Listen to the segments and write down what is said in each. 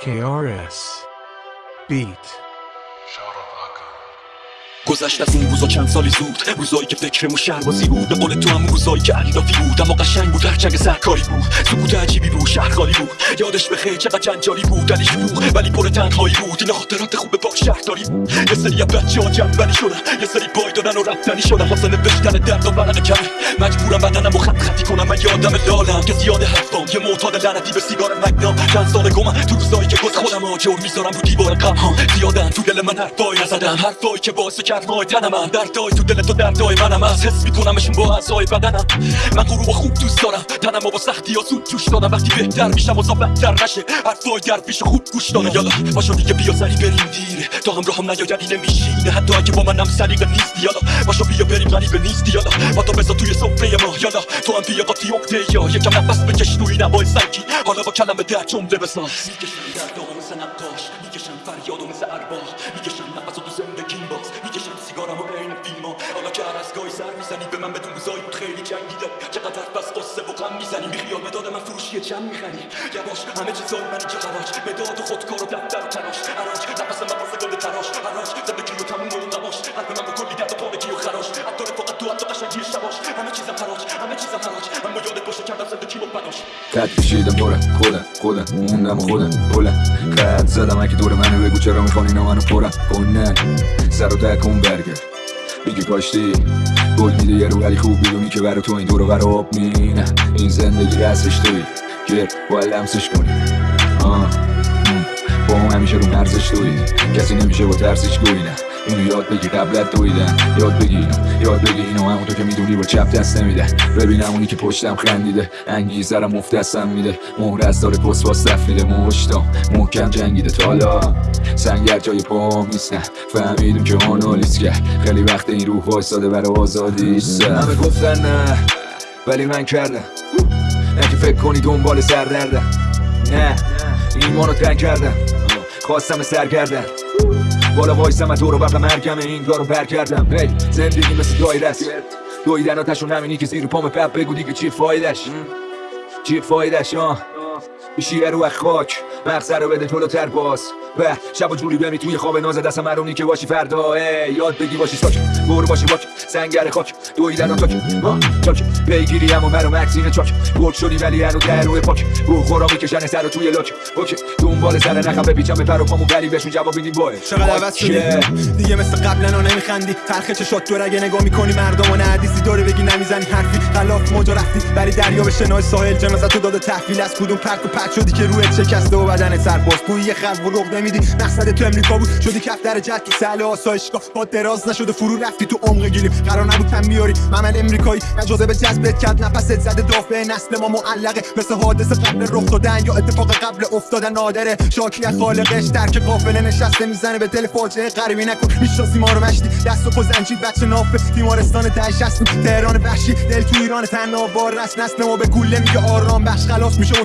KRS Beat گذشت از اون روزا چند سالی زود. روزایی که فکرمون شهربازی بود. به قول تو هم روزایی که علیرافی بود. اما قشنگ بود. هرچنگ سرکاری بود. سکوت عجیبی بود. شهر خالی بود. یادش بخیر چقدر جنجالی بود. ولی شلوغ ولی پر تنهایی بود. این خاطرات خوب با شهرداری. بود یه سری بچه ها جنبلی شدن. یه سری پای دادن و رفتنی شدن. واسه نوشتن درد و ورق کمه مجبورم بدنم و خط خطی کنم. من یادم لالم که زیاد حرفام. یه معتاد لعنتی به سیگار مگنام چند سال گمم تو روزایی که گذشت خودم آجر می‌ذارم. رو دیوار غم ها زیادن تو دل من حرفایی نزدم. حرفایی که باعث ماه تنم من دردای تو دل تو دردای منم از حس میکنمشون با اعضای بدنم من غروب خوب دوست دارم تنم با سختی ها زود جوش دادم وقتی بهتر میشم و بدتر نشه حرفای در پیش خوب گوش دادم یالا باشو دیگه بیا سری بریم دیره تا همراهم نیایدی نمیشینه حتی اگه با منم سلیقه نیستی یالا باشو بیا بریم غریبه نیستی یالا با تو بزا توی سفره ما یالا تو هم بیا قاطی اقده یا یکم نفس بکش توی نوای سنگی حالا با کلمه در جمله بساز می‌کشم نقاش فریادو مثل ارباح می‌کشم نفسو تو زندگیم باز. می‌کشم سیگارمو بین فیلما حالا که هر از گاهی سر می‌زنی؟ به من بدون روزایی بود خیلی جنگیده. چقدر بس قصه و غم می‌زنی؟ بیخیال مداد من فروشی چم می‌خری؟ یواش همه چیزای منی که خراج مداد و خودکار و دفتر و تلاش. عراج نفس واسه گل تراش حراج زندگی و تموم و قواش قلب من با کلی درد و پارگی و خراش. تو حتی قشنگی شباش. همه چیزم حراج همه چیزم حراج. اما یادت باشه کردم زندگی و بناش قد کشیدم دورم خودم موندم خودم بلند قد زدم اگه دور منو بگو چرا می‌خوان اینا منو پرم کنن سر و ته کن برگرد. میگه کاشتی گل میده یه رو ولی خوب بدونی که برا تو این دور و بر آب مینه. این زندگی رسش توی که باید لمسش کنی. آه. با هم همیشه رو مرزش توی کسی نمیشه با ترسش گوی نه. اینو یاد بگی قبلت دویدن یاد بگی یاد بگی اینو همونطور که می‌دونی با چپ دست نمیده. ببینم اونی که پشتم خندیده. انگیزرم مفت دستم میده. مهر از داره پست باز میده. مشتام محکم جنگیده. تالا سنگر جای پا نیستن فهمیدم که آنالیز کرد خیلی وقت این روح وایساده برای آزادیش همه گفتن نه ولی من کردم. نه که فکر کنی دنبال سردردم نه ایمانو تنگ کردم. خواستم سر کردم. بالا وایسم از دور و مرگم این کارو پر کردم. هی زندگی مثل دایره است دویدن آتشون همینی که زیر پام پپ بگو دیگه چی فایدش. چی فایدش آه. میشی رو خاک مغزه رو بده جلوتر باز. به. شب و جوری بمی توی خواب ناز دست مرونی که باشی فردا. ای یاد بگی باشی ساک. برو باشی باک. سنگر خاک. دویدن و تاک ها چاک. پیگیری هم و مرو مکسین چاک. گل شدی ولی هنو در روی پاک. رو خورا می‌کشن سر توی لاک. اوکی. دنبال سر نخم بپیچم به پر و پامون ولی بهشون جواب میدیم بای چقدر عوض شدی دیگه مثل قبلا نمیخندی. تلخ چشات تو اگه نگاه می‌کنی مردم و حدیثی داره بگی نمی‌زنی حرفی. خلاف موجا رفتی. بری دریا به شنای ساحل جنازت تو داده تحویل. از کدوم پرک و پرک شدی که روی شکسته و بدن سرباز. بوی یه خلق و رغ نمیدی مقصد تو امریکا بود؟ شدی کف در جد که سهل آسایشگاه. با دراز نشده فرو رفتی تو عمق گیریم قرار نبود تن بیاری. ممل امریکایی. اجازه به جذبت کرد نفست زده دافع نسل ما معلقه. مثل حادثه قبل رخ دادن یا اتفاق قبل افتادن نادره. شاکی خالقش درک قافله نشسته می‌زنه به دل فاجعه. غریبی نکن. می‌شناسی ما رو مشتی. دست و پا زنجیر بچه نافه. تیمارستان تهشست تهران وحشی. دل تو ایران تنها بار رس نسل ما. به گوله میگه آرام بخش. خلاص میشه و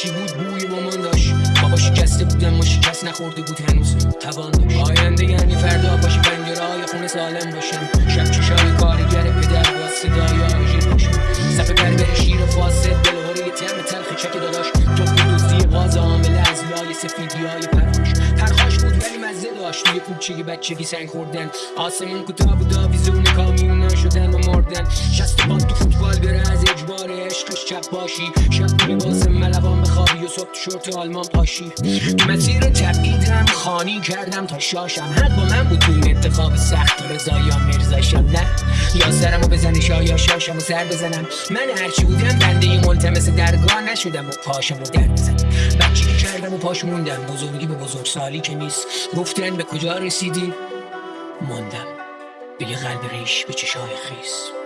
هرچی بود بوی با من داشت؟ بابا شکسته بودم ما شکست نخورده بود هنوز. توان داشت. آینده یعنی فردا باشی پنجره های خونه سالم باشم شب چشای کارگر پدر با صدای آژیر باشم صفحه بربر شیر فاسد دلهوری یه ترم تلخ چک داداش. تو دوزی غاز عامل از لای سفیدی های پرخوش پرخاش بود ولی مزه داشت. توی کوچگی بچگی سنگ خوردن. آسمون کوتاه بود آویزون کامیونا شدن و مردن. شست تو فوتبال بره از اجبار چپ باشی. شب تو لباس ملوان بخوابی و صبح شورت آلمان پاشی. تو مسیر تبعیدم خانی کردم تا شاشم. حق با من بود تو این انتخاب سخت. رضا یا مرزاشم نه. یا سرمو بزنی شا یا شاشم و سر بزنم. من هرچی بودم بنده ملتمس درگاه نشدم و پاشم و در بزنم بچگی کردم و پاش موندم. بزرگی به بزرگ سالی که نیست. گفتن به کجا رسیدی؟ ماندم. به یه قلب ریش به چشای خیس.